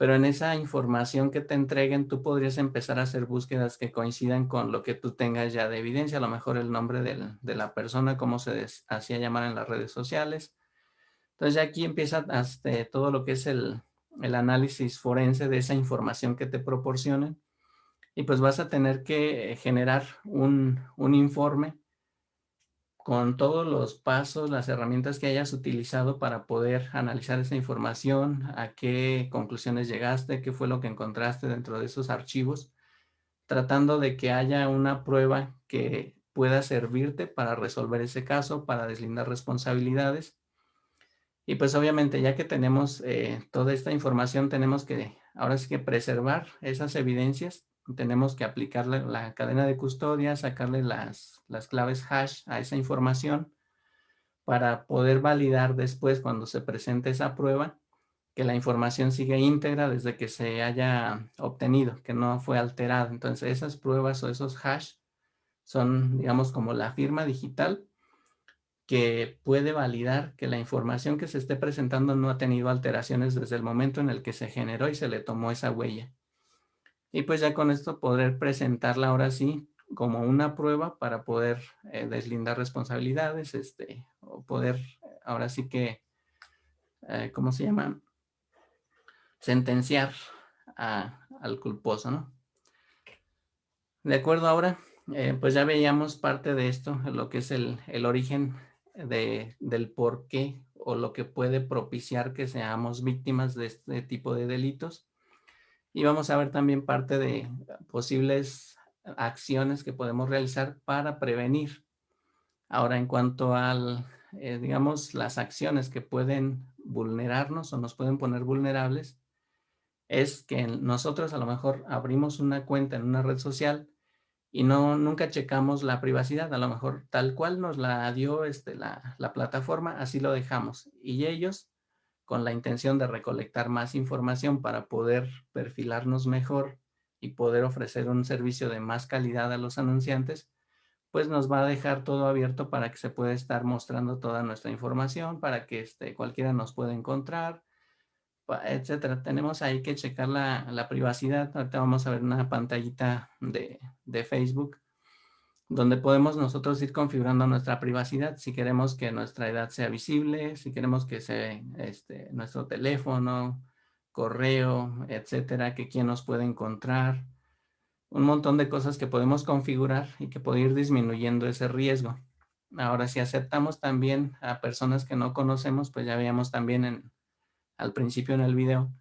pero en esa información que te entreguen tú podrías empezar a hacer búsquedas que coincidan con lo que tú tengas ya de evidencia, a lo mejor el nombre de la persona, cómo se hacía llamar en las redes sociales. Entonces aquí empieza hasta todo lo que es el, análisis forense de esa información que te proporcionen y pues vas a tener que generar un, un informe con todos los pasos, las herramientas que hayas utilizado para poder analizar esa información, a qué conclusiones llegaste, qué fue lo que encontraste dentro de esos archivos, tratando de que haya una prueba que pueda servirte para resolver ese caso, para deslindar responsabilidades. Y pues obviamente ya que tenemos eh, toda esta información, tenemos que ahora sí que preservar esas evidencias tenemos que aplicarle la cadena de custodia, sacarle las, las claves hash a esa información para poder validar después cuando se presente esa prueba que la información sigue íntegra desde que se haya obtenido, que no fue alterada. Entonces esas pruebas o esos hash son, digamos, como la firma digital que puede validar que la información que se esté presentando no ha tenido alteraciones desde el momento en el que se generó y se le tomó esa huella. Y pues ya con esto poder presentarla ahora sí como una prueba para poder eh, deslindar responsabilidades, este, o poder ahora sí que, eh, ¿cómo se llama? Sentenciar al culposo, ¿no? De acuerdo ahora, eh, pues ya veíamos parte de esto, lo que es el, el origen de, del por qué o lo que puede propiciar que seamos víctimas de este tipo de delitos. Y vamos a ver también parte de posibles acciones que podemos realizar para prevenir. Ahora, en cuanto al, eh, digamos, las acciones que pueden vulnerarnos o nos pueden poner vulnerables, es que nosotros a lo mejor abrimos una cuenta en una red social y no nunca checamos la privacidad, a lo mejor tal cual nos la dio este, la, la plataforma, así lo dejamos. Y ellos con la intención de recolectar más información para poder perfilarnos mejor y poder ofrecer un servicio de más calidad a los anunciantes, pues nos va a dejar todo abierto para que se pueda estar mostrando toda nuestra información, para que este, cualquiera nos pueda encontrar, etcétera. Tenemos ahí que checar la, privacidad. Ahorita vamos a ver una pantallita de, de, Facebook donde podemos nosotros ir configurando nuestra privacidad. Si queremos que nuestra edad sea visible, si queremos que sea este, nuestro teléfono, correo, etcétera, que quién nos puede encontrar. Un montón de cosas que podemos configurar y que puede ir disminuyendo ese riesgo. Ahora, si aceptamos también a personas que no conocemos, pues ya veíamos también en, al principio en el video,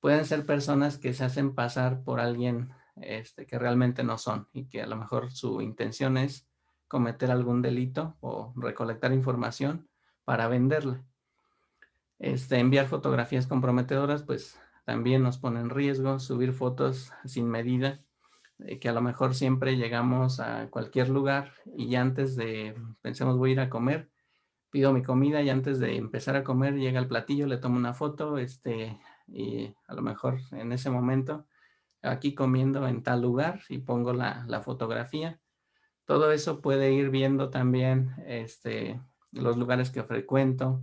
pueden ser personas que se hacen pasar por alguien este, que realmente no son y que a lo mejor su intención es cometer algún delito o recolectar información para venderla. Este, enviar fotografías comprometedoras, pues también nos pone en riesgo, subir fotos sin medida, eh, que a lo mejor siempre llegamos a cualquier lugar y antes de, pensemos voy a ir a comer, pido mi comida y antes de empezar a comer llega el platillo, le tomo una foto, este, y a lo mejor en ese momento aquí comiendo en tal lugar y pongo la, la fotografía. Todo eso puede ir viendo también este, los lugares que frecuento,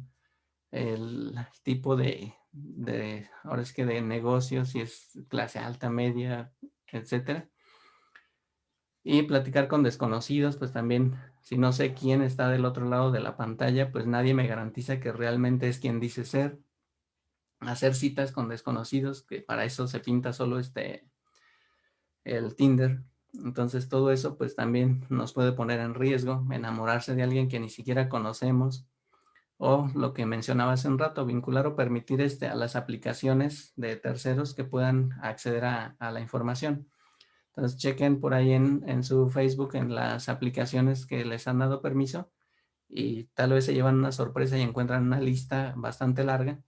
el tipo de, de, ahora es que de negocios, si es clase alta, media, etcétera. Y platicar con desconocidos, pues también, si no sé quién está del otro lado de la pantalla, pues nadie me garantiza que realmente es quien dice ser. Hacer citas con desconocidos, que para eso se pinta solo este, el Tinder. Entonces todo eso pues también nos puede poner en riesgo, enamorarse de alguien que ni siquiera conocemos, o lo que mencionaba hace un rato, vincular o permitir este, a las aplicaciones de terceros que puedan acceder a, la información. Entonces chequen por ahí en, en, su Facebook en las aplicaciones que les han dado permiso y tal vez se llevan una sorpresa y encuentran una lista bastante larga.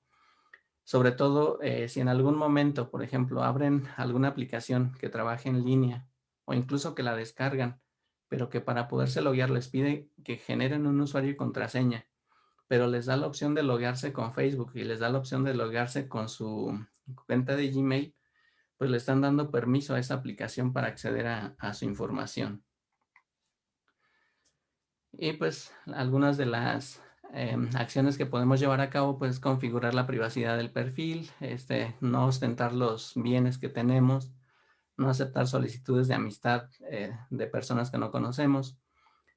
Sobre todo eh, si en algún momento, por ejemplo, abren alguna aplicación que trabaje en línea o incluso que la descargan, pero que para poderse loguear les pide que generen un usuario y contraseña pero les da la opción de loguearse con Facebook y les da la opción de loguearse con su cuenta de Gmail, pues le están dando permiso a esa aplicación para acceder a, su información. Y pues algunas de las em, acciones que podemos llevar a cabo, pues configurar la privacidad del perfil, este, no ostentar los bienes que tenemos, no aceptar solicitudes de amistad eh, de personas que no conocemos,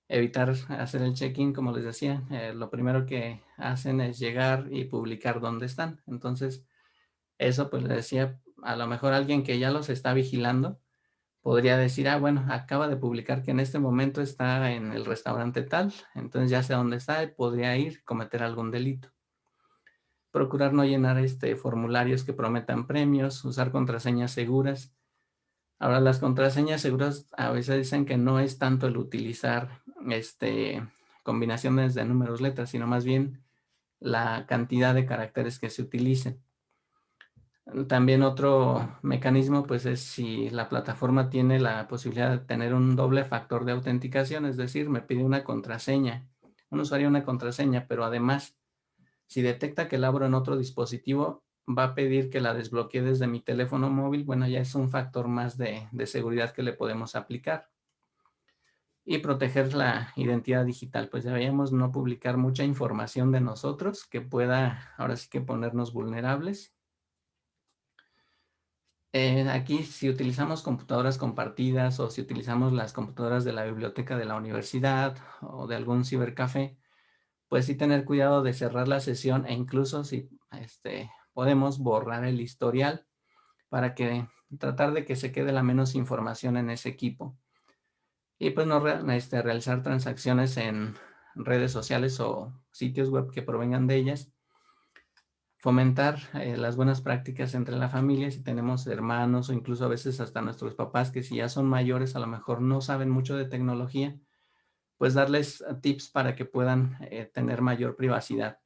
evitar hacer el check-in, como les decía, eh, lo primero que hacen es llegar y publicar dónde están. Entonces, eso pues les decía, a lo mejor alguien que ya los está vigilando podría decir, ah, bueno, acaba de publicar que en este momento está en el restaurante tal, entonces ya sé dónde está podría ir cometer algún delito. Procurar no llenar este formularios que prometan premios, usar contraseñas seguras, Ahora, las contraseñas seguras a veces dicen que no es tanto el utilizar este, combinaciones de números, letras, sino más bien la cantidad de caracteres que se utilicen. También otro mecanismo pues es si la plataforma tiene la posibilidad de tener un doble factor de autenticación, es decir, me pide una contraseña, un usuario una contraseña, pero además si detecta que la abro en otro dispositivo, va a pedir que la desbloquee desde mi teléfono móvil, bueno, ya es un factor más de, seguridad que le podemos aplicar. Y proteger la identidad digital, pues ya no publicar mucha información de nosotros que pueda ahora sí que ponernos vulnerables. Eh, aquí si utilizamos computadoras compartidas o si utilizamos las computadoras de la biblioteca de la universidad o de algún cibercafé, pues sí tener cuidado de cerrar la sesión e incluso si este, podemos borrar el historial para que tratar de que se quede la menos información en ese equipo. Y pues no este, realizar transacciones en redes sociales o sitios web que provengan de ellas. Fomentar eh, las buenas prácticas entre la familia, si tenemos hermanos o incluso a veces hasta nuestros papás que si ya son mayores a lo mejor no saben mucho de tecnología, pues darles tips para que puedan eh, tener mayor privacidad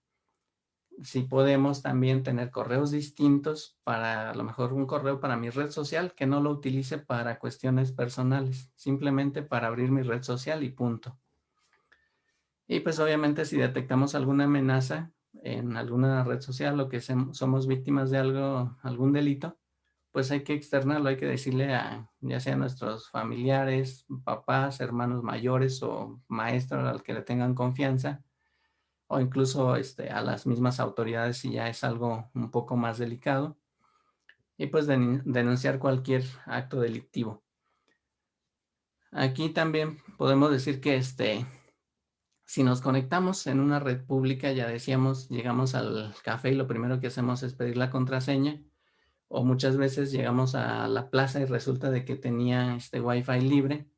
si podemos también tener correos distintos para a lo mejor un correo para mi red social que no lo utilice para cuestiones personales, simplemente para abrir mi red social y punto. Y pues obviamente si detectamos alguna amenaza en alguna red social o que somos víctimas de algo, algún delito, pues hay que externarlo, hay que decirle a ya sea a nuestros familiares, papás, hermanos mayores o maestros al que le tengan confianza, o incluso este, a las mismas autoridades si ya es algo un poco más delicado, y pues denunciar cualquier acto delictivo. Aquí también podemos decir que este, si nos conectamos en una red pública, ya decíamos, llegamos al café y lo primero que hacemos es pedir la contraseña, o muchas veces llegamos a la plaza y resulta de que tenía este wifi libre,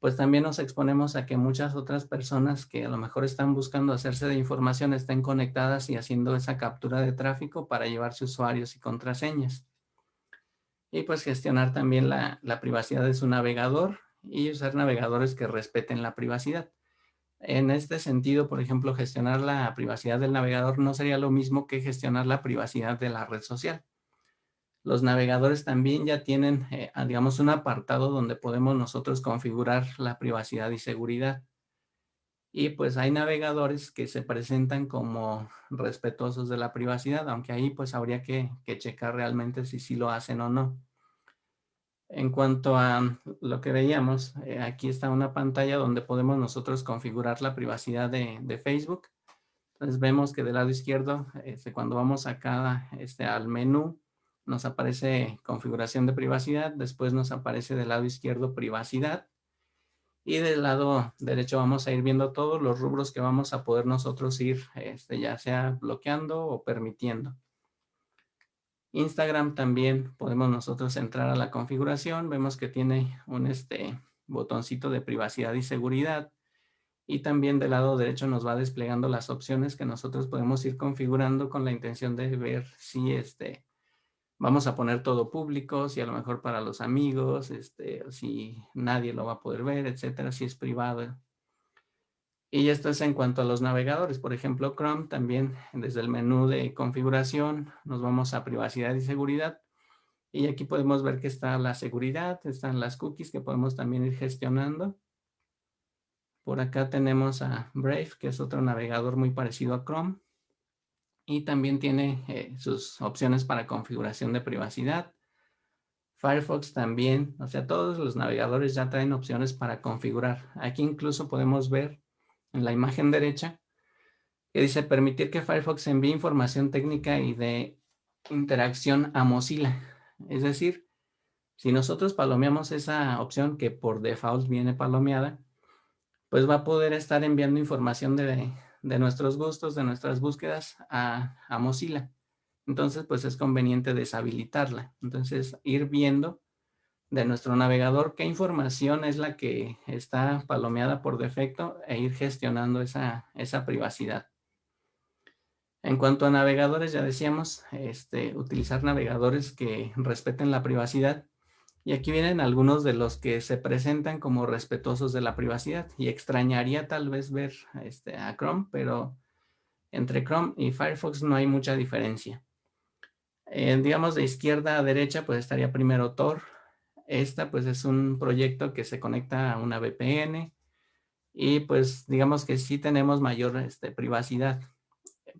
pues también nos exponemos a que muchas otras personas que a lo mejor están buscando hacerse de información estén conectadas y haciendo esa captura de tráfico para llevarse usuarios y contraseñas. Y pues gestionar también la, la privacidad de su navegador y usar navegadores que respeten la privacidad. En este sentido, por ejemplo, gestionar la privacidad del navegador no sería lo mismo que gestionar la privacidad de la red social los navegadores también ya tienen, eh, digamos, un apartado donde podemos nosotros configurar la privacidad y seguridad. Y pues hay navegadores que se presentan como respetuosos de la privacidad, aunque ahí pues habría que, checar realmente si sí lo hacen o no. En cuanto a lo que veíamos, eh, aquí está una pantalla donde podemos nosotros configurar la privacidad de, Facebook. Entonces vemos que del lado izquierdo, este, cuando vamos acá este, al menú, nos aparece configuración de privacidad, después nos aparece del lado izquierdo privacidad y del lado derecho vamos a ir viendo todos los rubros que vamos a poder nosotros ir este, ya sea bloqueando o permitiendo. Instagram también podemos nosotros entrar a la configuración, vemos que tiene un este, botoncito de privacidad y seguridad y también del lado derecho nos va desplegando las opciones que nosotros podemos ir configurando con la intención de ver si este, vamos a poner todo público, si a lo mejor para los amigos, este, si nadie lo va a poder ver, etcétera, si es privado. Y esto es en cuanto a los navegadores. Por ejemplo, Chrome también desde el menú de configuración nos vamos a privacidad y seguridad. Y aquí podemos ver que está la seguridad, están las cookies que podemos también ir gestionando. Por acá tenemos a Brave, que es otro navegador muy parecido a Chrome y también tiene eh, sus opciones para configuración de privacidad. Firefox también, o sea, todos los navegadores ya traen opciones para configurar. Aquí incluso podemos ver en la imagen derecha que dice permitir que Firefox envíe información técnica y de interacción a Mozilla. Es decir, si nosotros palomeamos esa opción que por default viene palomeada, pues va a poder estar enviando información de, de nuestros gustos, de nuestras búsquedas a, Mozilla. Entonces, pues es conveniente deshabilitarla. Entonces, ir viendo de nuestro navegador qué información es la que está palomeada por defecto e ir gestionando esa, esa privacidad. En cuanto a navegadores, ya decíamos, este, utilizar navegadores que respeten la privacidad y aquí vienen algunos de los que se presentan como respetuosos de la privacidad y extrañaría tal vez ver este, a Chrome, pero entre Chrome y Firefox no hay mucha diferencia. digamos de izquierda a derecha pues estaría primero Tor. Esta pues es un proyecto que se conecta a una VPN y pues digamos que sí tenemos mayor este, privacidad.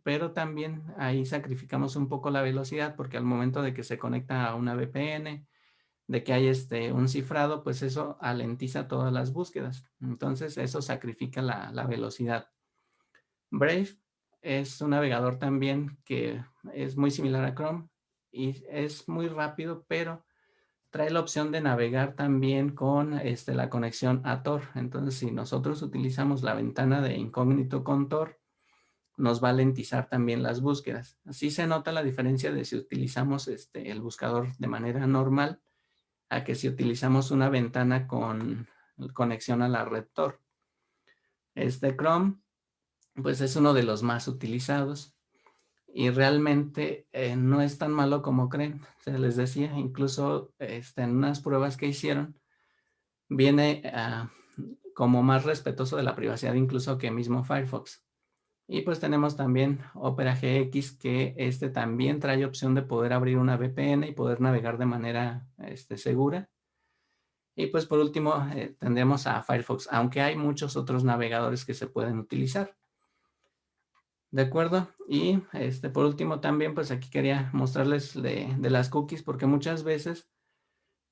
Pero también ahí sacrificamos un poco la velocidad porque al momento de que se conecta a una VPN de que hay este, un cifrado, pues eso alentiza todas las búsquedas. Entonces eso sacrifica la, la velocidad. Brave es un navegador también que es muy similar a Chrome y es muy rápido, pero trae la opción de navegar también con este, la conexión a Tor. Entonces, si nosotros utilizamos la ventana de incógnito con Tor, nos va a lentizar también las búsquedas. Así se nota la diferencia de si utilizamos este, el buscador de manera normal a que si utilizamos una ventana con conexión a la red Tor. Este Chrome, pues es uno de los más utilizados y realmente eh, no es tan malo como creen. Se les decía, incluso este, en unas pruebas que hicieron, viene ah, como más respetuoso de la privacidad incluso que mismo Firefox. Y pues tenemos también Opera GX que este también trae opción de poder abrir una VPN y poder navegar de manera este, segura. Y pues por último eh, tendremos a Firefox, aunque hay muchos otros navegadores que se pueden utilizar. De acuerdo. Y este, por último también, pues aquí quería mostrarles de, las cookies, porque muchas veces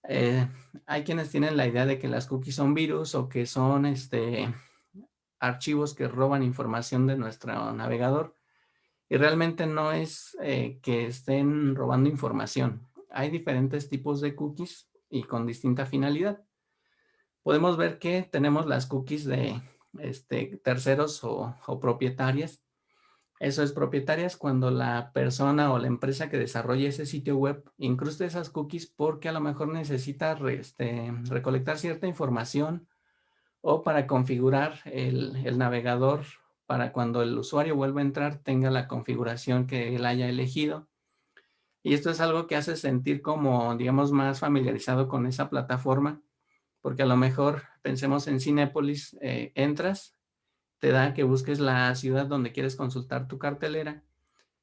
eh, hay quienes tienen la idea de que las cookies son virus o que son este, archivos que roban información de nuestro navegador. Y realmente no es eh, que estén robando información. Hay diferentes tipos de cookies y con distinta finalidad. Podemos ver que tenemos las cookies de este, terceros o, propietarias. Eso es propietarias cuando la persona o la empresa que desarrolla ese sitio web incrusta esas cookies porque a lo mejor necesita este, recolectar cierta información o para configurar el, navegador para cuando el usuario vuelva a entrar tenga la configuración que él haya elegido. Y esto es algo que hace sentir como, digamos, más familiarizado con esa plataforma porque a lo mejor pensemos en Cinépolis, eh, entras, te da que busques la ciudad donde quieres consultar tu cartelera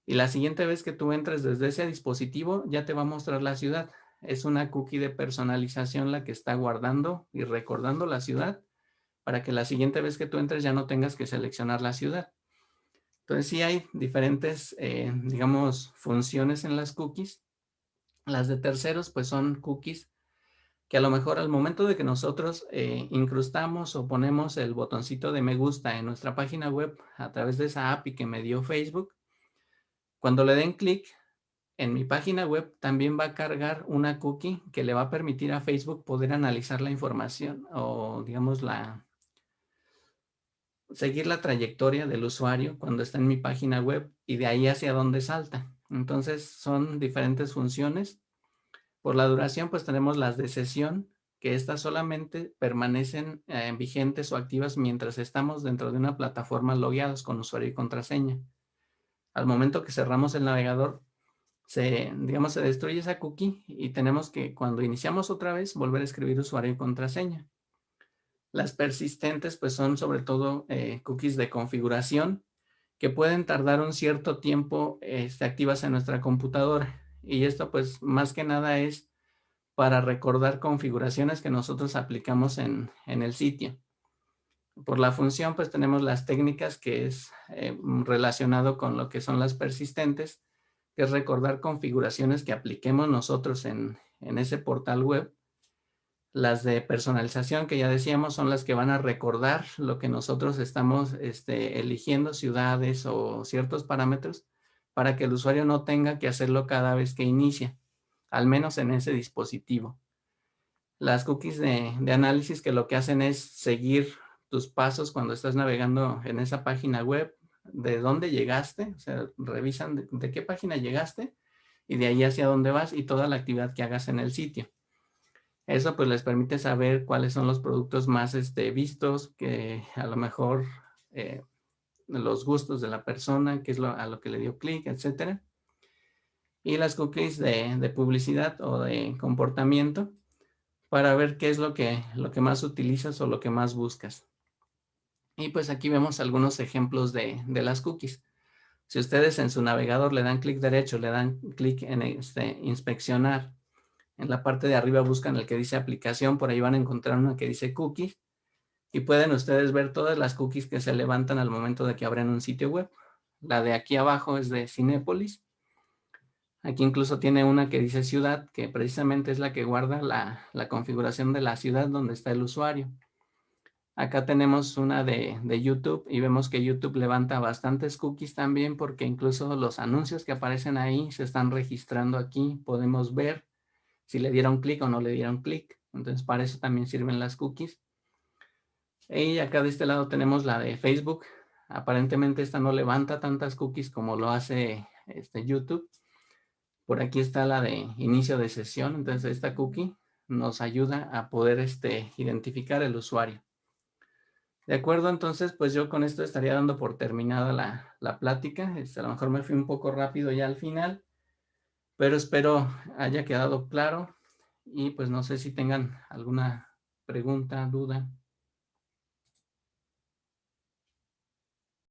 y la siguiente vez que tú entres desde ese dispositivo ya te va a mostrar la ciudad. Es una cookie de personalización la que está guardando y recordando la ciudad para que la siguiente vez que tú entres ya no tengas que seleccionar la ciudad. Entonces sí hay diferentes, eh, digamos, funciones en las cookies. Las de terceros pues son cookies que a lo mejor al momento de que nosotros eh, incrustamos o ponemos el botoncito de me gusta en nuestra página web a través de esa API que me dio Facebook, cuando le den clic en mi página web también va a cargar una cookie que le va a permitir a Facebook poder analizar la información o digamos la seguir la trayectoria del usuario cuando está en mi página web y de ahí hacia dónde salta. Entonces son diferentes funciones por la duración, pues tenemos las de sesión, que estas solamente permanecen eh, vigentes o activas mientras estamos dentro de una plataforma logueados con usuario y contraseña. Al momento que cerramos el navegador, se, digamos, se destruye esa cookie y tenemos que, cuando iniciamos otra vez, volver a escribir usuario y contraseña. Las persistentes, pues son sobre todo eh, cookies de configuración que pueden tardar un cierto tiempo este, activas en nuestra computadora y esto pues más que nada es para recordar configuraciones que nosotros aplicamos en, el sitio. Por la función pues tenemos las técnicas que es eh, relacionado con lo que son las persistentes, que es recordar configuraciones que apliquemos nosotros en, ese portal web. Las de personalización que ya decíamos son las que van a recordar lo que nosotros estamos este, eligiendo, ciudades o ciertos parámetros para que el usuario no tenga que hacerlo cada vez que inicia, al menos en ese dispositivo. Las cookies de, análisis que lo que hacen es seguir tus pasos cuando estás navegando en esa página web, de dónde llegaste, o sea, revisan de, qué página llegaste y de ahí hacia dónde vas y toda la actividad que hagas en el sitio. Eso pues les permite saber cuáles son los productos más este, vistos, que a lo mejor eh, los gustos de la persona, qué es lo, a lo que le dio clic, etcétera. Y las cookies de, publicidad o de comportamiento para ver qué es lo que, lo que más utilizas o lo que más buscas. Y pues aquí vemos algunos ejemplos de, las cookies. Si ustedes en su navegador le dan clic derecho, le dan clic en este, inspeccionar, en la parte de arriba buscan el que dice aplicación, por ahí van a encontrar una que dice cookies y pueden ustedes ver todas las cookies que se levantan al momento de que abren un sitio web. La de aquí abajo es de Cinépolis. Aquí incluso tiene una que dice ciudad, que precisamente es la que guarda la, configuración de la ciudad donde está el usuario. Acá tenemos una de, de, YouTube y vemos que YouTube levanta bastantes cookies también porque incluso los anuncios que aparecen ahí se están registrando aquí. Podemos ver si le dieron clic o no le dieron clic. Entonces para eso también sirven las cookies. Y acá de este lado tenemos la de Facebook. Aparentemente esta no levanta tantas cookies como lo hace este YouTube. Por aquí está la de inicio de sesión. Entonces esta cookie nos ayuda a poder este, identificar el usuario. De acuerdo, entonces pues yo con esto estaría dando por terminada la, la plática. Este, a lo mejor me fui un poco rápido ya al final, pero espero haya quedado claro y pues no sé si tengan alguna pregunta, duda.